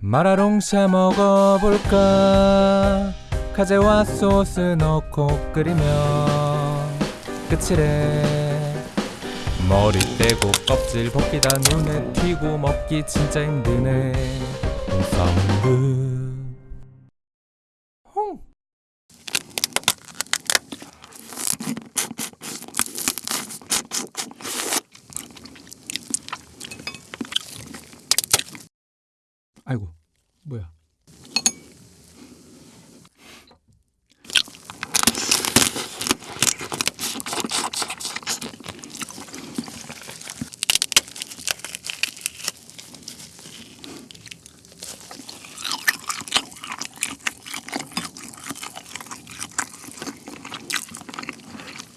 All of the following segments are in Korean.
마라롱 샤 먹어볼까? 카제와 소스 넣고 끓이면 끝이래. 머리 떼고 껍질 벗기다 눈에 튀고 먹기 진짜 힘드네. 사운드 홍 아이고 뭐야.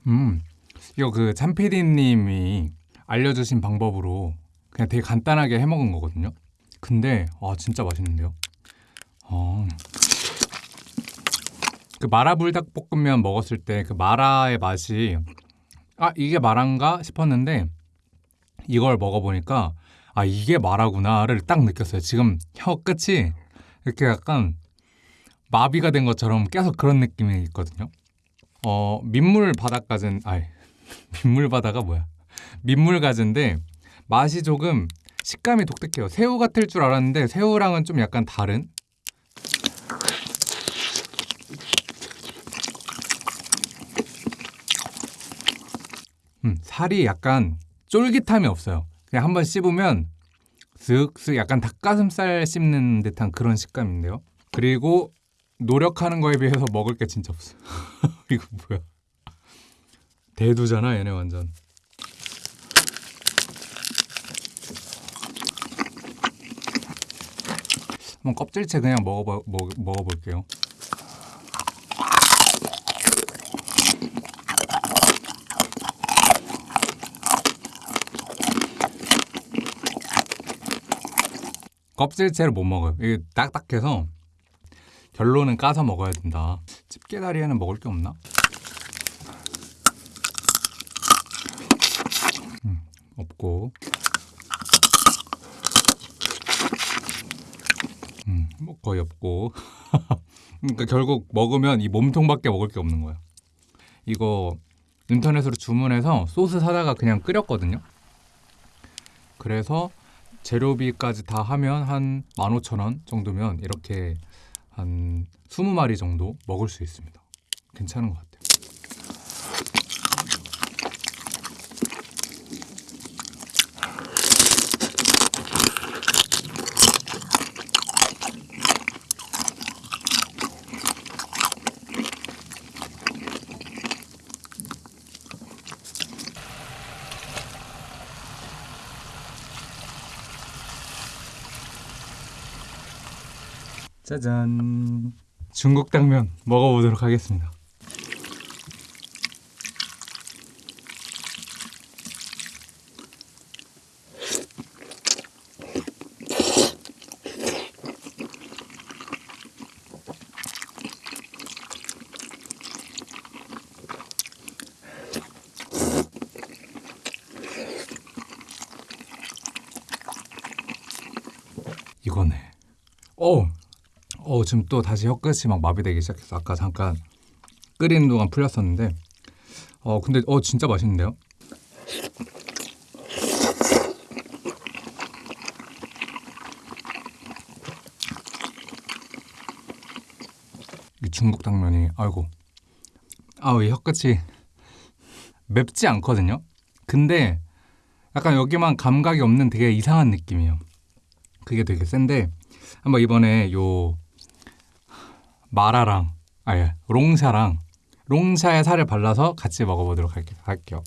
음그 참피디님이 알려주신 방법으로 그냥 되게 간단하게 해먹은 거거든요 근데 아 진짜 맛있는데요? 어. 그 마라 불닭볶음면 먹었을 때 그 마라의 맛이 아 이게 마라인가 싶었는데 이걸 먹어보니까 아 이게 마라구나를 딱 느꼈어요. 지금 혀 끝이 이렇게 약간 마비가 된 것처럼 계속 그런 느낌이 있거든요. 어 민물 바닷가진 아이 민물 바다가 뭐야? 민물 가지인데 맛이 조금 식감이 독특해요. 새우 같을 줄 알았는데 새우랑은 좀 약간 다른? 음, 살이 약간 쫄깃함이 없어요. 그냥 한번 씹으면 슥슥 약간 닭가슴살 씹는 듯한 그런 식감인데요. 그리고 노력하는 거에 비해서 먹을 게 진짜 없어 이거 뭐야. 대두잖아 얘네 완전 한번 껍질째 그냥 먹어봐, 먹, 먹어볼게요. 껍질째를 못 먹어요. 이게 딱딱해서 결론은 까서 먹어야 된다. 집게다리에는 먹을 게 없나? 음, 없고 뭐 거의 없고. 그러니까 결국 먹으면 이 몸통밖에 먹을 게 없는 거야 이거 인터넷으로 주문해서 소스 사다가 그냥 끓였거든요. 그래서 재료비까지 다 하면 한 15,000원 정도면 이렇게 한 20마리 정도 먹을 수 있습니다. 괜찮은 것 같아요 짜잔. 중국 당면 먹어보도록 하겠습니다. 이거네. 어 어, 지금 또 다시 혀끝이 막 마비되기 시작했어. 아까 잠깐 끓이는 동안 풀렸었는데 어, 근데 어 진짜 맛있는데요? 이 중국 당면이 아이고 아우 이 혀끝이 맵지 않거든요? 근데 약간 여기만 감각이 없는 되게 이상한 느낌이에요. 그게 되게 센데 한번 이번에 요 마라랑 아예 롱샤랑 롱샤에 살을 발라서 같이 먹어보도록 할게, 할게요.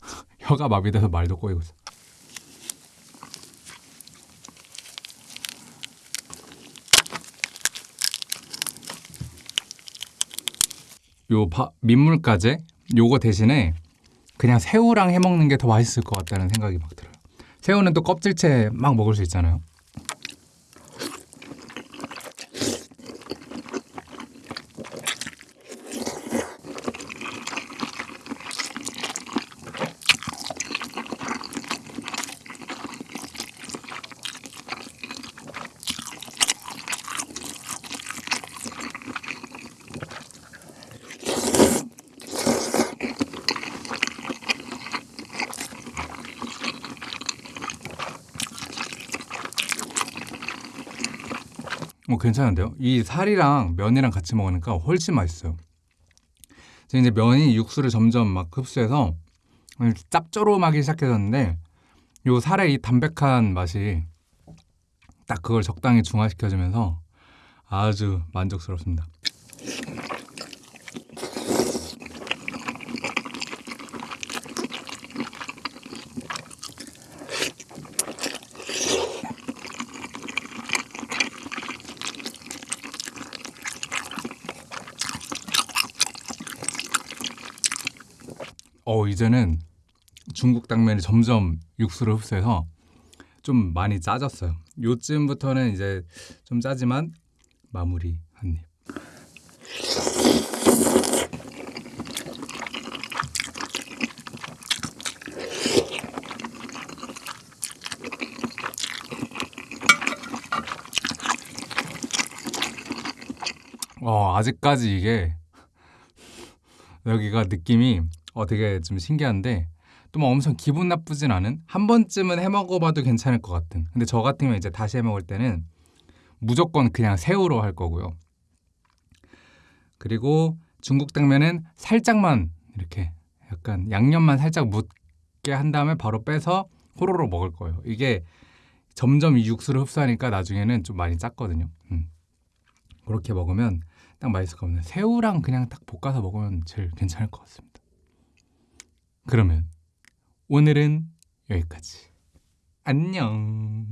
혀가 마비돼서 말도 꼬이고 있어. 요 바, 민물가재 요거 대신에 그냥 새우랑 해먹는 게 더 맛있을 것 같다는 생각이 막 들어요. 새우는 또 껍질째 막 먹을 수 있잖아요 어, 괜찮은데요? 이 살이랑 면이랑 같이 먹으니까 훨씬 맛있어요. 지금 이제 면이 육수를 점점 막 흡수해서 짭조름하기 시작해졌는데 요 살의 이 담백한 맛이 딱 그걸 적당히 중화시켜주면서 아주 만족스럽습니다. 어 이제는 중국 당면이 점점 육수를 흡수해서 좀 많이 짜졌어요. 요쯤부터는 이제 좀 짜지만 마무리 한 입. 어, 아직까지 이게 여기가 느낌이 어, 되게 좀 신기한데 또 뭐 엄청 기분 나쁘진 않은 한 번쯤은 해 먹어봐도 괜찮을 것 같은. 근데 저 같으면 이제 다시 해 먹을 때는 무조건 그냥 새우로 할 거고요. 그리고 중국 당면은 살짝만 이렇게 약간 양념만 살짝 묻게 한 다음에 바로 빼서 호로로 먹을 거예요. 이게 점점 이 육수를 흡수하니까 나중에는 좀 많이 짰거든요. 음. 그렇게 먹으면 딱 맛있을 것 같아요. 새우랑 그냥 딱 볶아서 먹으면 제일 괜찮을 것 같습니다 그러면 오늘은 여기까지. 안녕.